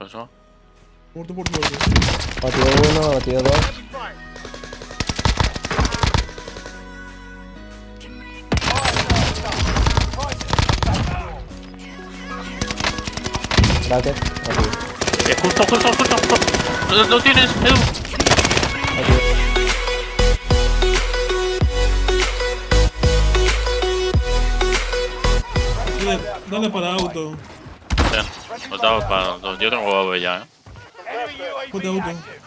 ¿Eso? Muerto por muerto. Batido uno, batido dos. Bracket, batido. Eh, justo, justo, justo, justo. Lo, lo tienes, Edu. batido. Dale, dale para auto. Para dos. Yo tengo ya, eh. Auto.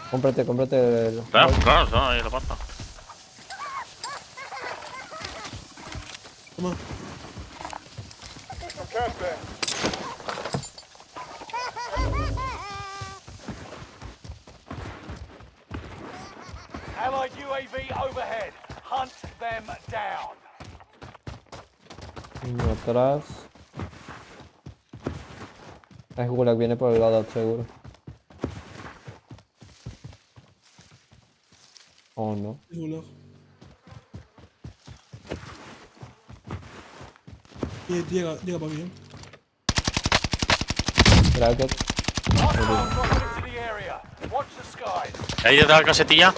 Cómprate, cómprate el... Claro, claro, ahí la pasta. Toma. Allied UAV overhead. Hunt them down. Uno atrás. Es Gulag, viene por el lado seguro. Oh no. Es gulag. Llega, llega para mí. eh. The skies. Ahí detrás de la casetilla.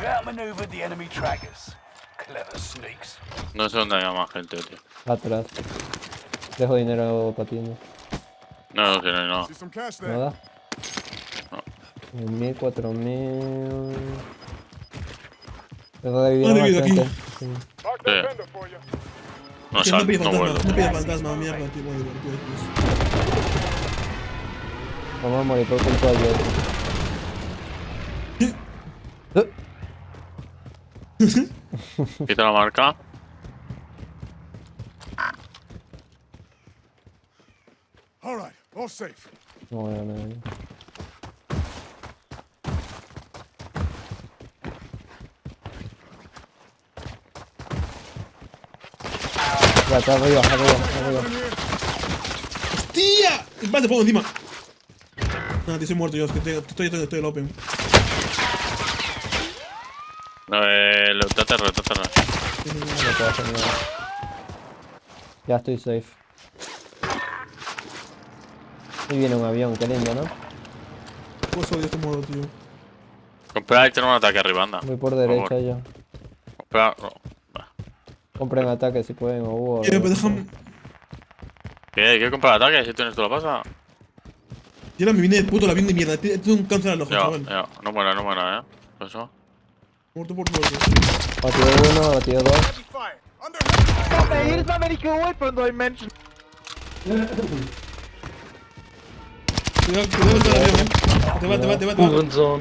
You outmaneuvered the enemy trackers. No sé dónde hay más gente, tío. Atrás. Dejo dinero para ti, ¿no? No, no tiene, no. See some cash there. Nada. No. Mil, cuatro mil. Dejo de vivir vivido aquí. Sí. No no sal, pide no fantasma, vuelvo. no pide fantasma, mierda, tío. Divertido. Vamos a morir por culpa de otro. Quita la marca. All right, all safe. No voy a ganar. Ya, está arriba, arriba, arriba. ¡Hostia! ¡Vas de fuego encima! Nada, tío, soy muerto yo, es que estoy, estoy, estoy, estoy el open. No, eh, lo- TTR, TTR. No puedo hacer nada. Ya estoy safe. Y viene un avión, qué lindo, ¿no? Pues odio este modo, tío. Comprar y tener un ataque arriba, anda. Voy por derecha ya. Comprar. no. Va. Compren ataque si pueden o hubo. Eh, pero déjame. ¿Qué? ¿Quieres comprar ataque? Si tienes toda la pasa. Y ahora me viene el puto el avión de mierda. Tiene tiene un cáncer al ojo, chaval. ya. No muera, no muera, eh. Eso. Muerto por muerto. Batido uno, batido dos. Heavy Cuidado, cuidado con el avión, eh. Te va, te va, te va, te va.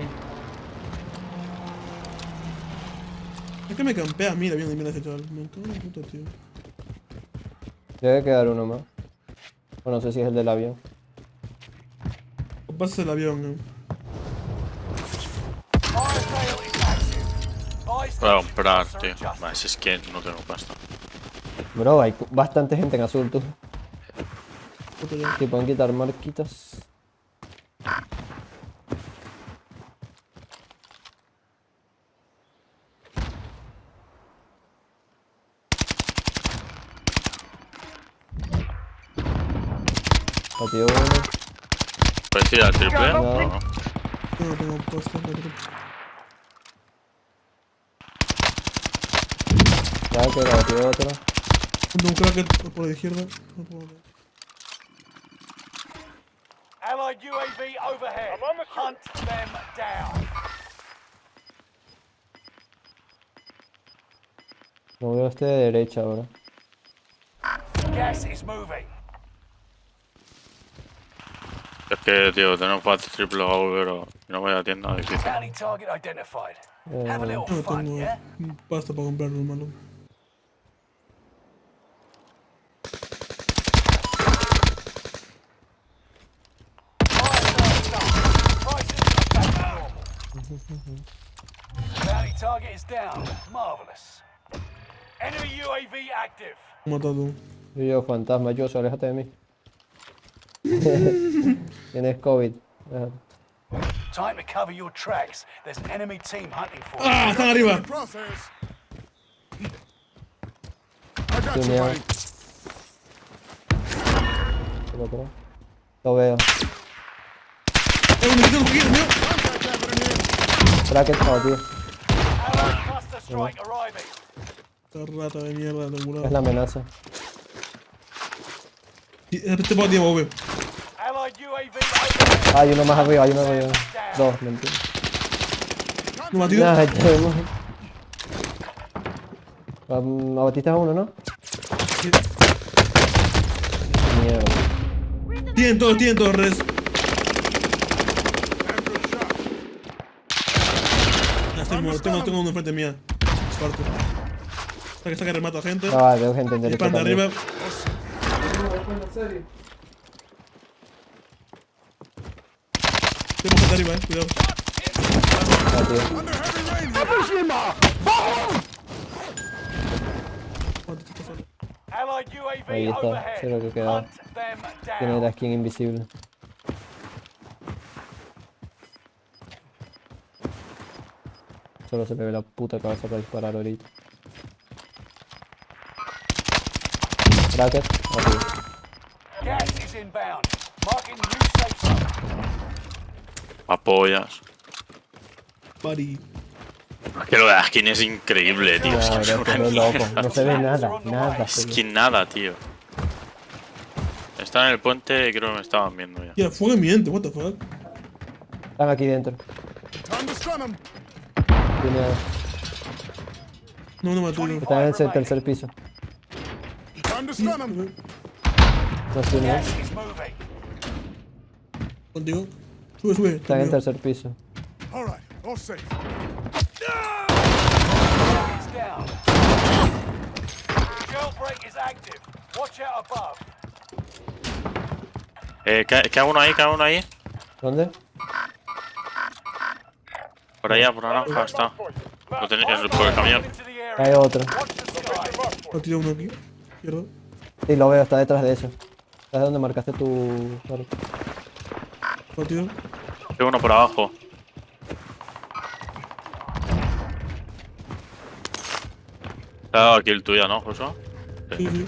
Es que me campea a mí el avión de mierda ese chaval. Me cago en la puta, tío. Debe quedar uno más. O no sé si es el del avión. Pasas el avión, eh. Buy Voy a station comprar, tío. adjusted. Vale, si es que no tengo pasta. Bro, hay bastante gente en azul, tú. Si pueden quitar marquitas. Batido uno. ¿Puedes ir al triple? No. No. Tengo pero... Ya que batido otro. Ponte un cracker por la izquierda. No puedo ver. Allied UAV overhead. I'm on the shoot. Hunt them down. Veo este de derecha ahora. Gas is moving. Es que, tío, tenemos fácil triple AV, pero no voy a tienda difícil. Eh, a No fun, tengo pasta para comprarlo, hermano. Target is down. Marvelous. Enemy UAV active. Matado. Yo, yo, fantasma, yo, aléjate de mí. Tienes COVID. Time to cover your tracks. There's an enemy team hunting for you. ¡Ah! ¡Están arriba! crosshairs. got you, Tuneado. buddy. Lo veo. ¡Eh, me quito un poquito, mío! Here. Bracket, oh, tío. Arriving. Esta rata de mierda, tengo Es la amenaza. Este bot lleva V. Allied UAV overhead. Hay uno más arriba, hay uno arriba. Dos, mentira. ¿Lo batido? Nah. Um, abatiste a uno, ¿no? Sí. Mierda. Tienen todos, tienen todos res. Estoy muerto. Tengo, tengo uno enfrente mía. Parte. Está que está que remata gente. Ah, veo gente en derecha Pan de también. arriba. Tengo gente arriba, eh. Cuidado. Ah, tío. Ahí está, sí, lo que queda. Tiene la skin invisible. Solo se le ve la puta cabeza para disparar ahorita. Zone. Apoyas. Buddy. Es que lo de la skin es increíble, tío. Es que No, es una loco. No se ve nada, nada. Es que nada, tío. Está en el puente, creo que me estaban viendo ya. Ya, fuego en mi ente, what the fuck. Están aquí dentro. No, no me mató. están en el tercer piso. No moving. Contigo. Sube, sube. Están en el tercer piso. All right, all safe. It's down. Jailbreak is active. Watch out above. Eh, ¿qué, qué uno ahí? ¿Qué uno ahí? ¿Dónde? Por allá, por naranja está. Lo tenéis por el camión. Hay otro. Ha tirado uno aquí. Izquierdo. Sí, lo veo, está detrás de eso. ¿Sabes dónde marcaste tu. Claro. Batido. Hay uno por abajo. Te ha dado aquí el tuyo, ¿no, Josué? Sí, sí.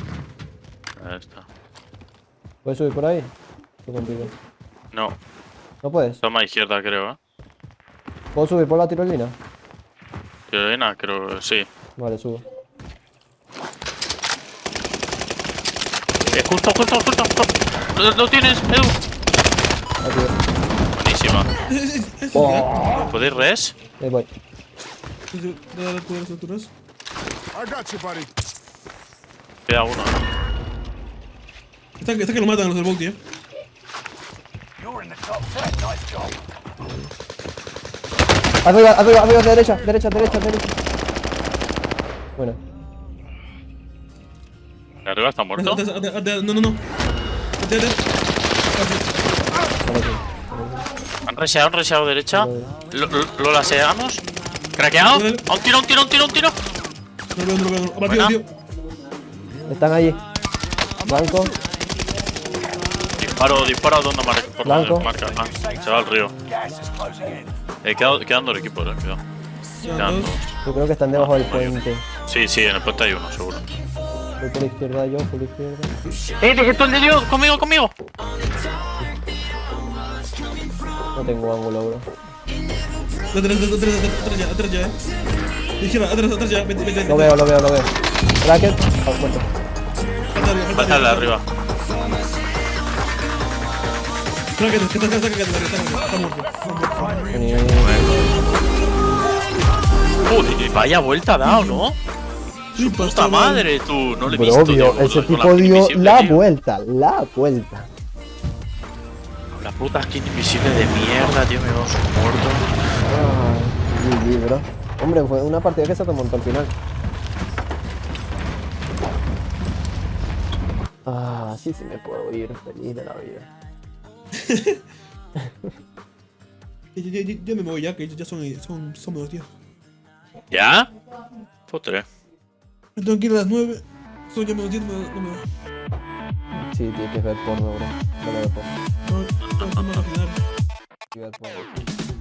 Ahí está. ¿Puedes subir por ahí? Estoy contigo. No, ¿No puedes? toma izquierda, creo, ¿eh? ¿Puedo subir por la tirolina? Tirolina, creo que sí. Vale, subo. Eh, justo, justo, justo, justo. Lo, lo tienes, Edu. Aquí Buenísima. Oh. ¿Podéis res? Ahí voy. Alturas. You, buddy. Queda uno. Está, está que lo matan los del Volti, eh. You're in the top 10. Nice job. Arriba, arriba, arriba, derecha, derecha, derecha, derecha. Bueno, ¿De arriba está muerto? No, no, no. Han reseado, han reseado derecha. Lo, lo, lo laseamos. Craqueado. A un tiro, un tiro, un tiro, un tiro. No lo veo, no lo veo. no lo veo. Buena. Abatido, tío. Están allí. Blanco. Disparo, disparo donde marca. Por Blanco. donde marca. Ah, se va al río. Eh, quedan, quedan dos equipos, eh, cuidado. Ya, Quedan dos. dos. Yo creo que están debajo del puente. Sí, sí, en el puente hay uno, seguro. Voy por la izquierda yo, por la izquierda. ¡Eh, de esto el de Dios! ¡Conmigo, conmigo! No tengo ángulo, bro. Atrás, atrás, atrás, atrás, atrás ya, atrás ya, eh. Izquierda, atrás, atrás ya. Vete, vete. Lo veo, lo veo, lo veo. Bracket. Ah, falta Pásale arriba. Joder, vaya vuelta ha dado, ¿no? Sí, Puta madre, tú. No le he visto, dio- tío, ese tipo dio la tío. vuelta, la vuelta. La puta skin invisible de mierda, tío, me vamos muerto. Ah, GG, bro. Hombre, fue una partida que se remontó al final. Ah, sí, sí me puedo ir feliz de la vida. Ya, ya, ya, ya me voy ya, que ya son, son, son menos 10. ¿Ya? Fotre. Me tengo que ir a las 9. Son ya menos 10, no me no. Sí, tienes que ver porno, bro. No lo veo porno. No, no, no me voy a final. Sí, ver porno.